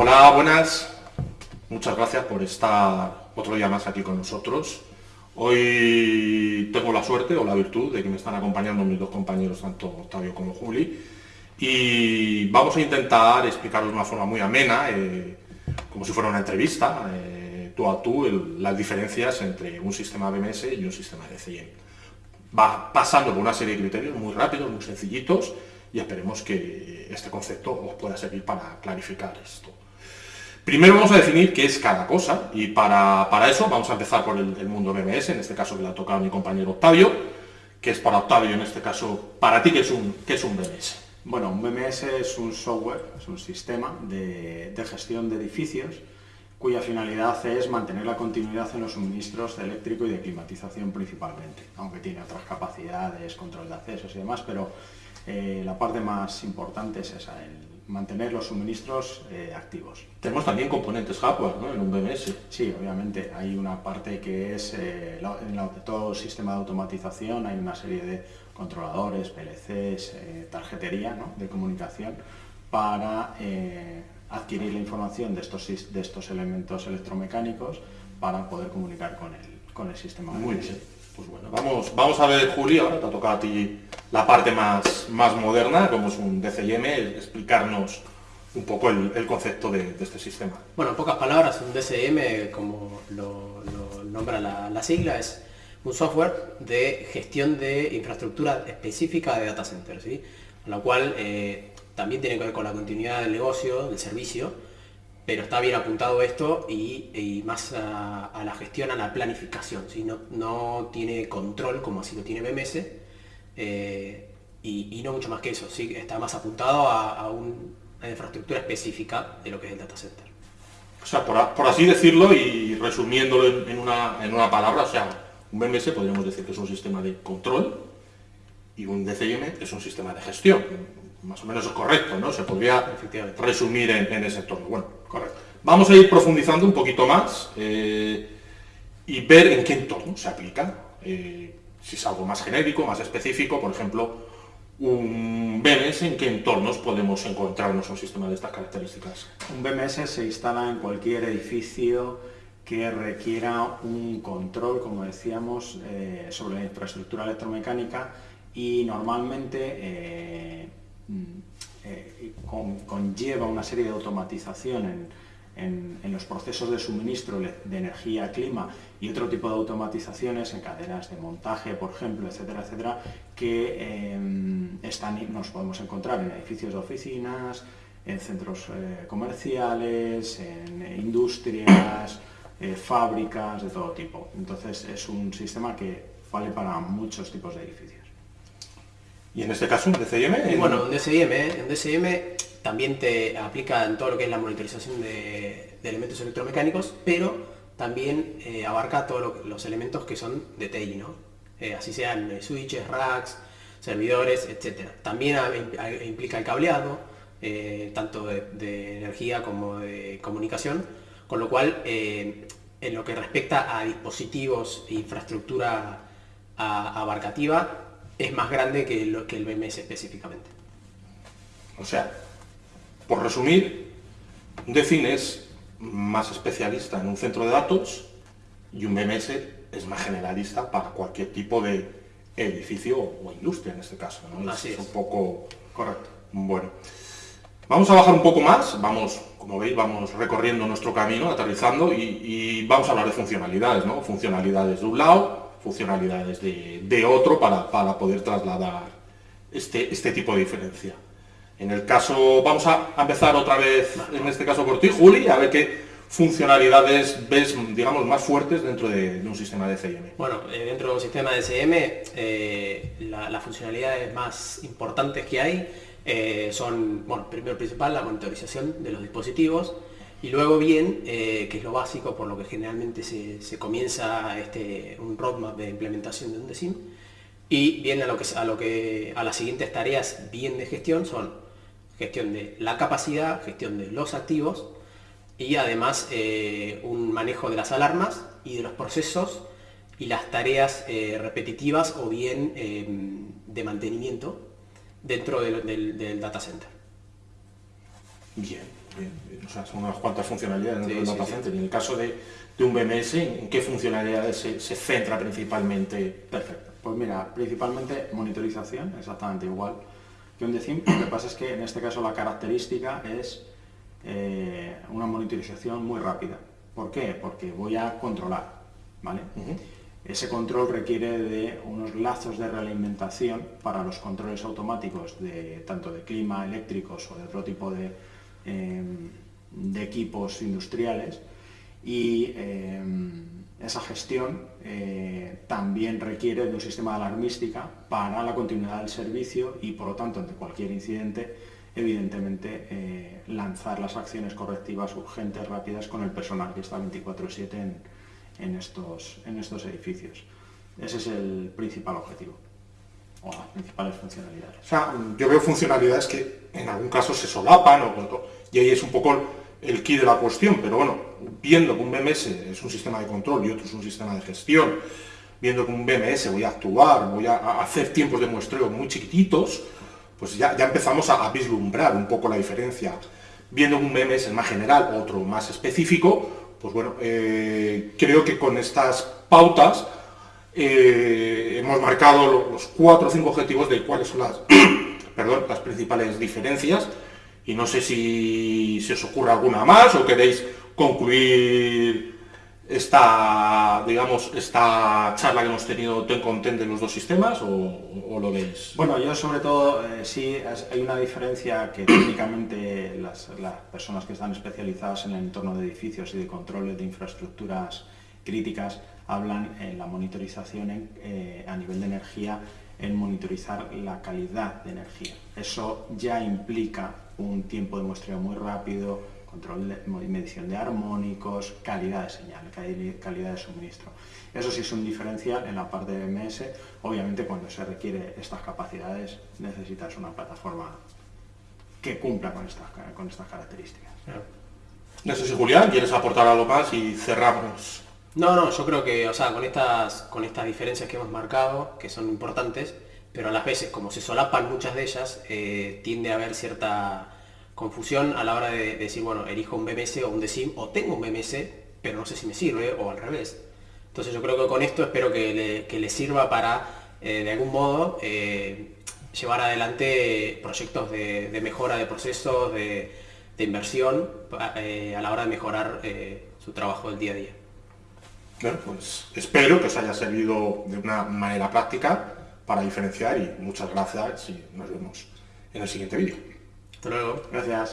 Hola, buenas. Muchas gracias por estar otro día más aquí con nosotros. Hoy tengo la suerte o la virtud de que me están acompañando mis dos compañeros, tanto Octavio como Juli, y vamos a intentar explicaros de una forma muy amena, eh, como si fuera una entrevista, eh, tú a tú, las diferencias entre un sistema BMS y un sistema de CIEM. Va pasando por una serie de criterios muy rápidos, muy sencillitos, y esperemos que este concepto os pueda servir para clarificar esto. Primero vamos a definir qué es cada cosa y para, eso vamos a empezar por el, mundo BMS, en este caso que le ha tocado mi compañero Octavio, que es para Octavio en este caso, para ti, ¿qué es un, es un BMS? Bueno, un BMS es un software, es un sistema de, gestión de edificios cuya finalidad es mantener la continuidad en los suministros de eléctrico y de climatización principalmente, aunque tiene otras capacidades, control de accesos y demás, pero eh, la parte más importante es esa, el mantener los suministros eh, activos. Tenemos también componentes hardware ¿no? en un BMS. Sí, obviamente. Hay una parte que es, eh, en todo sistema de automatización hay una serie de controladores, PLCs, eh, tarjetería de comunicación para adquirir la información de estos, de estos elementos electromecánicos para poder comunicar con el, con el sistema. Muy bien. Pues bueno, vamos, vamos a ver, Juli, ahora te ha tocado a ti la parte más, más moderna, como es un DCIM, explicarnos un poco el, concepto de, este sistema. Bueno, en pocas palabras, un DCIM, como lo, nombra la, sigla, es un software de gestión de infraestructura específica de data centers, ¿sí? lo cual eh, también tiene que ver con la continuidad del negocio, del servicio, pero está bien apuntado esto y, más a, la gestión, a la planificación, ¿sí? no, no tiene control como así lo tiene BMS, eh, y, no mucho más que eso, ¿sí? está más apuntado a, una infraestructura específica de lo que es el data center. O sea, por, así decirlo y resumiéndolo en, una, en una palabra, o sea, un BMS podríamos decir que es un sistema de control y un DCIM es un sistema de gestión más o menos es correcto, ¿no? Se podría resumir en, ese entorno. Bueno, correcto. Vamos a ir profundizando un poquito más eh, y ver en qué entorno se aplica. Eh, si es algo más genérico, más específico, por ejemplo, un BMS, ¿en qué entornos podemos encontrarnos un sistema de estas características? Un BMS se instala en cualquier edificio que requiera un control, como decíamos, eh, sobre la infraestructura electromecánica y normalmente Mm, eh, conlleva una serie de automatización en, los procesos de suministro de energía, clima y otro tipo de automatizaciones en cadenas de montaje, por ejemplo, etcétera, etcétera, que em, nos podemos encontrar en edificios de oficinas, en centros eh, comerciales, en industrias, eh, fábricas de todo tipo. Entonces es un sistema que vale para muchos tipos de edificios. Y en este caso, un DCM. Bueno, un DCM, ¿eh? un DCM también te aplica en todo lo que es la monitorización de, elementos electromecánicos, pero también eh, abarca todos los elementos que son de TI, ¿no? Eh, así sean switches, racks, servidores, etc. También implica el cableado, tanto de, energía como de comunicación, con lo cual, en lo que respecta a dispositivos e infraestructura abarcativa, es más grande que, lo, que el BMS específicamente. O sea, por resumir, un DEFIN es más especialista en un centro de datos y un BMS es más generalista para cualquier tipo de edificio o industria en este caso. ¿no? Así es, un poco correcto. Bueno, vamos a bajar un poco más, vamos, como veis, vamos recorriendo nuestro camino, aterrizando y, y vamos a hablar de funcionalidades, ¿no? Funcionalidades de un lado, funcionalidades de, otro para, poder trasladar este, este tipo de diferencia. En el caso, vamos a empezar otra vez, en este caso por ti, Juli, a ver qué funcionalidades ves, digamos, más fuertes dentro de, un sistema de CM. Bueno, eh, dentro de un sistema de CM, eh, las funcionalidades más importantes que hay eh, son, bueno, primero principal, la monitorización de los dispositivos, y luego bien, eh, que es lo básico por lo que generalmente se, comienza este, un roadmap de implementación de un DESIM, y bien a, lo que, a, lo que, a las siguientes tareas bien de gestión son gestión de la capacidad, gestión de los activos y además eh, un manejo de las alarmas y de los procesos y las tareas eh, repetitivas o bien em, de mantenimiento dentro del, del data center. Bien. o sea, son unas cuantas funcionalidades dentro Sí, del data sí. center. Y en el caso de, de un BMS, ¿en qué funcionalidades se, se centra principalmente? Perfecto. Pues mira, principalmente monitorización, exactamente igual que un DECIM. Lo que pasa es que en este caso la característica es eh, una monitorización muy rápida. ¿Por qué? Porque voy a controlar, ¿vale? Ese control requiere de unos lazos de realimentación para los controles automáticos de tanto de clima, eléctricos o de otro tipo de, eh, de equipos industriales y eh, esa gestión eh, también requiere de un sistema de alarmística para la continuidad del servicio y por lo tanto ante cualquier incidente evidentemente eh, lanzar las acciones correctivas urgentes, rápidas con el personal que está 24/7 en, en estos, en estos edificios. Ese es el principal objetivo o las principales funcionalidades. O sea, yo veo funcionalidades que en algún caso se solapan o, y ahí es un poco el key de la cuestión, pero bueno, viendo que un BMS es un sistema de control y otro es un sistema de gestión, viendo que un BMS voy a actuar, voy a, hacer tiempos de muestreo muy chiquititos, pues ya, ya empezamos a, vislumbrar un poco la diferencia. Viendo un BMS es más general, otro más específico, pues bueno, eh, creo que con estas pautas eh, hemos marcado los cuatro o cinco objetivos de cuáles son las, perdón, las principales diferencias y no sé si, si os ocurre alguna más o queréis concluir esta, digamos, esta charla que hemos tenido ten con ten de los dos sistemas o, lo veis? Bueno, yo sobre todo eh, sí hay una diferencia que técnicamente las, personas que están especializadas en el entorno de edificios y de controles de infraestructuras críticas hablan en la monitorización eh, a nivel de energía en monitorizar la calidad de energía. Eso ya implica un tiempo de muestreo muy rápido, control de medición de armónicos, calidad de señal, calidad de suministro. Eso sí es un diferencial en la parte de BMS. Obviamente cuando se requiere estas capacidades necesitas una plataforma que cumpla con estas, con estas características. No sé si Julián, ¿quieres aportar algo más y cerramos? No, no, yo creo que, o sea, con estas, con estas diferencias que hemos marcado, que son importantes, pero a las veces, como se solapan muchas de ellas, eh, tiende a haber cierta confusión a la hora de, decir, bueno, elijo un BMS o un DECIM, o tengo un BMS, pero no sé si me sirve, o al revés. Entonces yo creo que con esto espero que le, sirva para, eh, de algún modo, eh, llevar adelante proyectos de, mejora de procesos, de, inversión, a la hora de mejorar su trabajo del día a día. Bueno, pues espero que os haya servido de una manera práctica para diferenciar y muchas gracias y nos vemos en el siguiente vídeo. Hasta luego. Gracias.